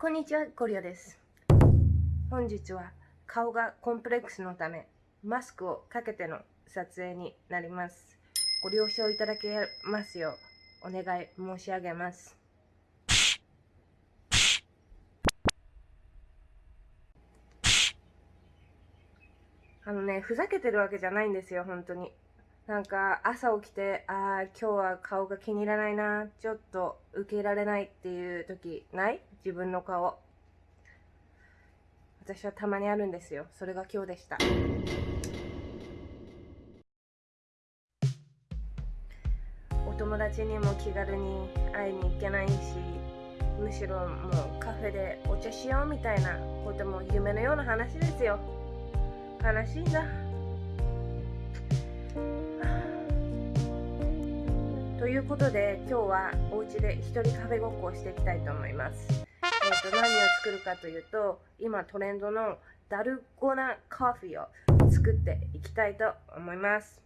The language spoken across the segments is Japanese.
こんにちは、コリアです。本日は顔がコンプレックスのため、マスクをかけての撮影になります。ご了承いただけますようお願い申し上げます。あのね、ふざけてるわけじゃないんですよ、本当に。なんか朝起きて、ああ、今日は顔が気に入らないな、ちょっと受け入れられないっていう時ない？自分の顔。私はたまにあるんですよ。それが今日でした。お友達にも気軽に会いに行けないし、むしろもうカフェでお茶しようみたいなことも夢のような話ですよ。悲しいんいうことで今日はお家で一人カフェごっこをしていきたいと思います。えー、と何を作るかというと今トレンドのダルゴナコーヒーを作っていきたいと思います。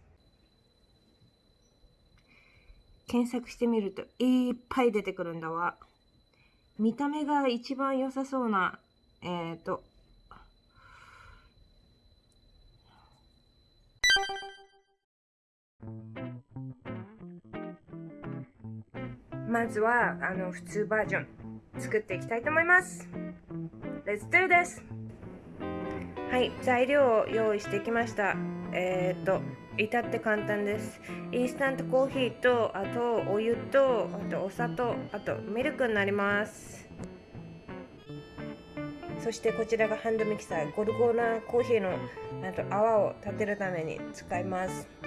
検索してみるといっぱい出てくるんだわ。見た目が一番良さそうなえっ、ー、とまずはあの普通バージョン作っていきたいと思います。Let's do this! はい、材料を用意してきました。えっ、ー、と、至って簡単です。インスタントコーヒーと、あとお湯と、あとお砂糖、あとミルクになります。そしてこちらがハンドミキサー、ゴルゴーナコーヒーのあと泡を立てるために使います。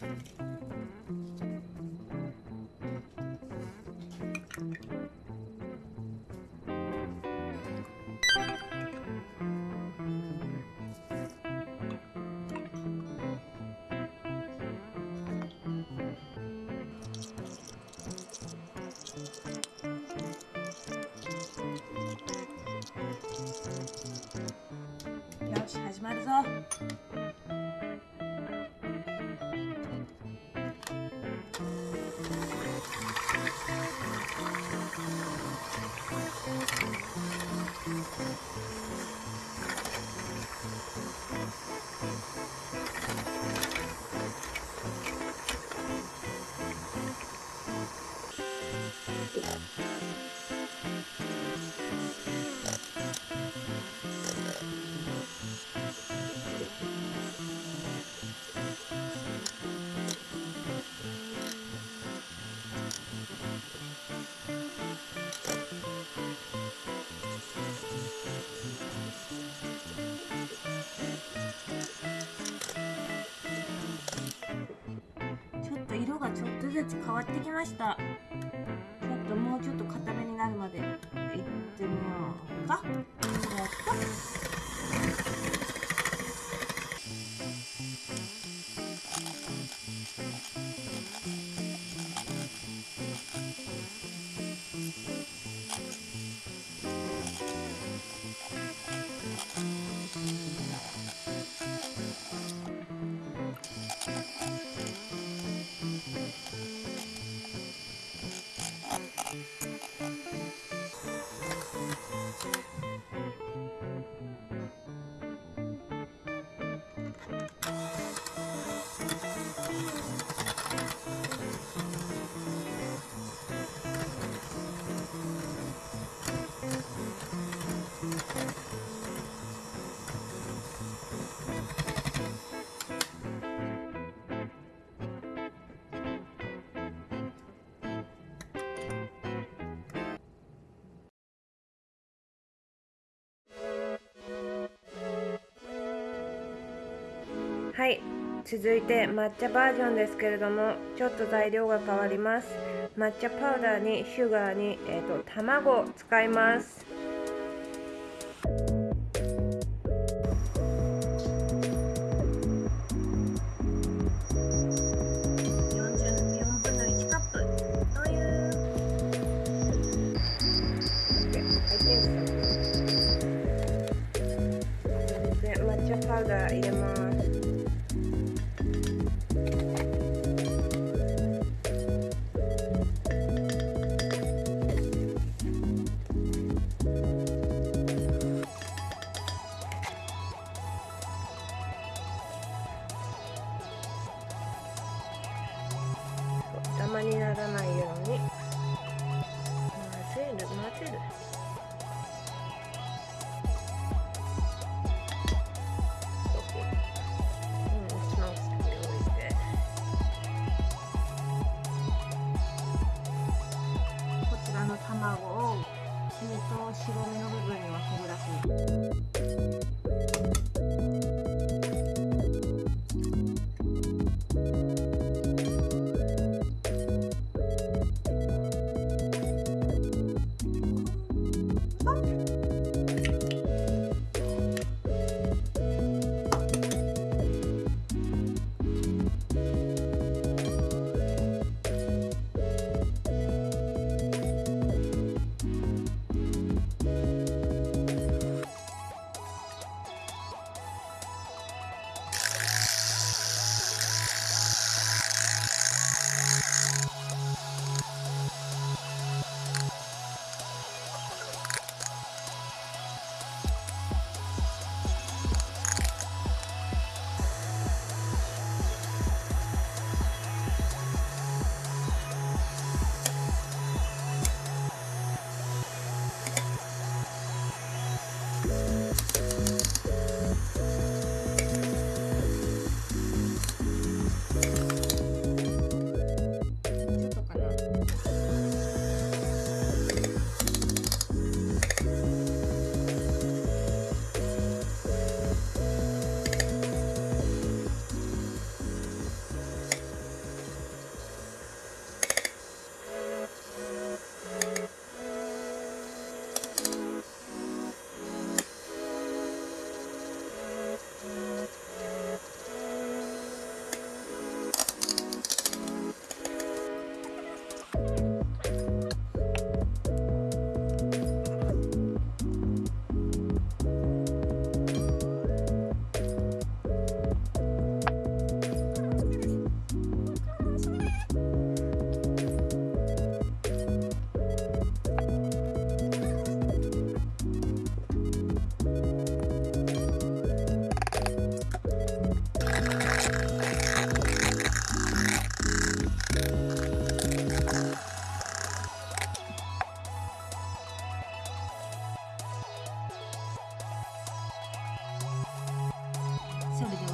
よし始まるぞずつ変わってきました。ちょっともうちょっと固めになるまでいってみようか。やった続いて抹茶バージョンですけれどもちょっと材料が変わります。抹茶パウダーにシュガーに、えーと、卵を使います。抹茶パウダー入れます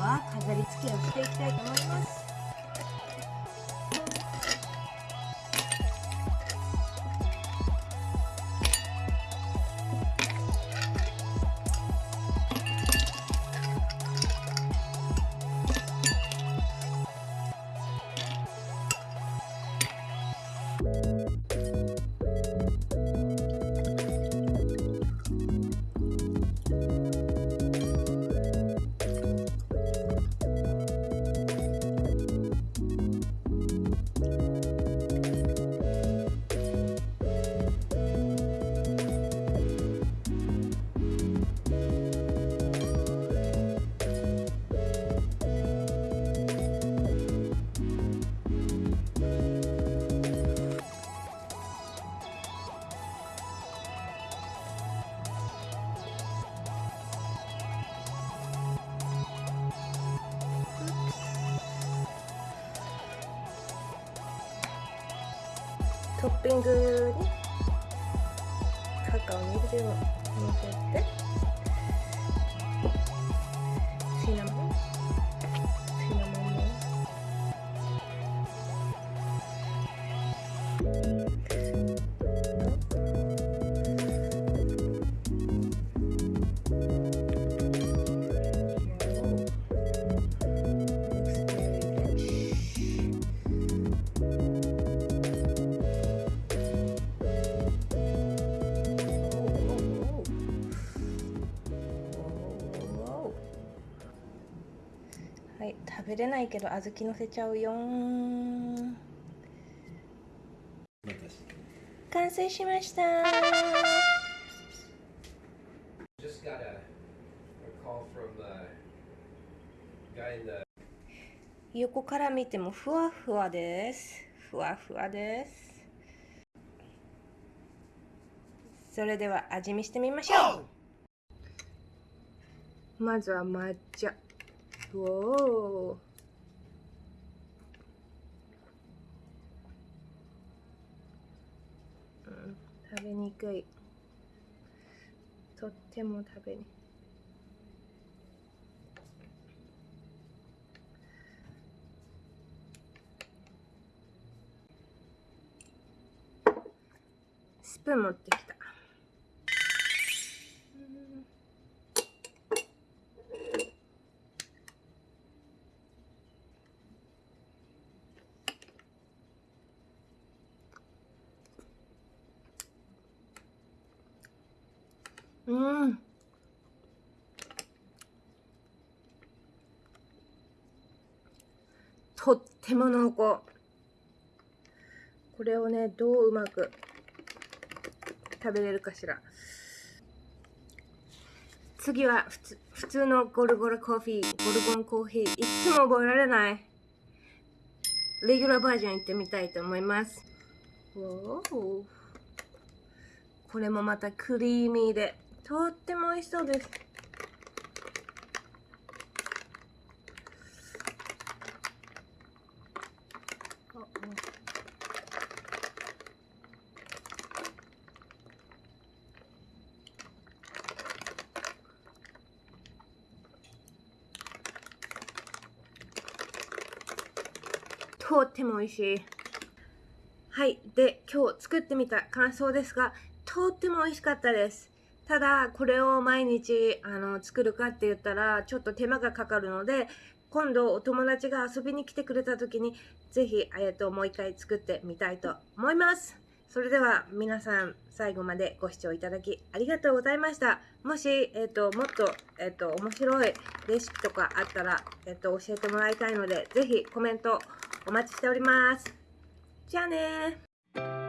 は飾り付けをしていきたいと思います。トッピングにカカオミルクをのせて。食べれないけど小豆のせちゃうよ。ん完成しました。横から見てもふわふわです。ふわふわです。それでは味見してみましょう。まずは抹茶うん食べにくいとっても食べにスプーン持ってきたうん。とっても濃厚。これをねどううまく食べれるかしら。次は普通普通のゴルゴルコーヒーゴルゴンコーヒー。いつも覚えられない。レギュラーバージョン行ってみたいと思います。これもまたクリーミーで。とっても美味しそうですとっても美味しい。はい。で、今日作ってみた感想ですが、とっても美味しかったです。ただ、これを毎日あの作るかって言ったら、ちょっと手間がかかるので、今度お友達が遊びに来てくれた時に、ぜひ、えっと、もう一回作ってみたいと思います。それでは皆さん最後までご視聴いただきありがとうございました。もし、えっと、もっと、えっと、面白いレシピとかあったら、えっと、教えてもらいたいので、ぜひコメントお待ちしております。じゃあね。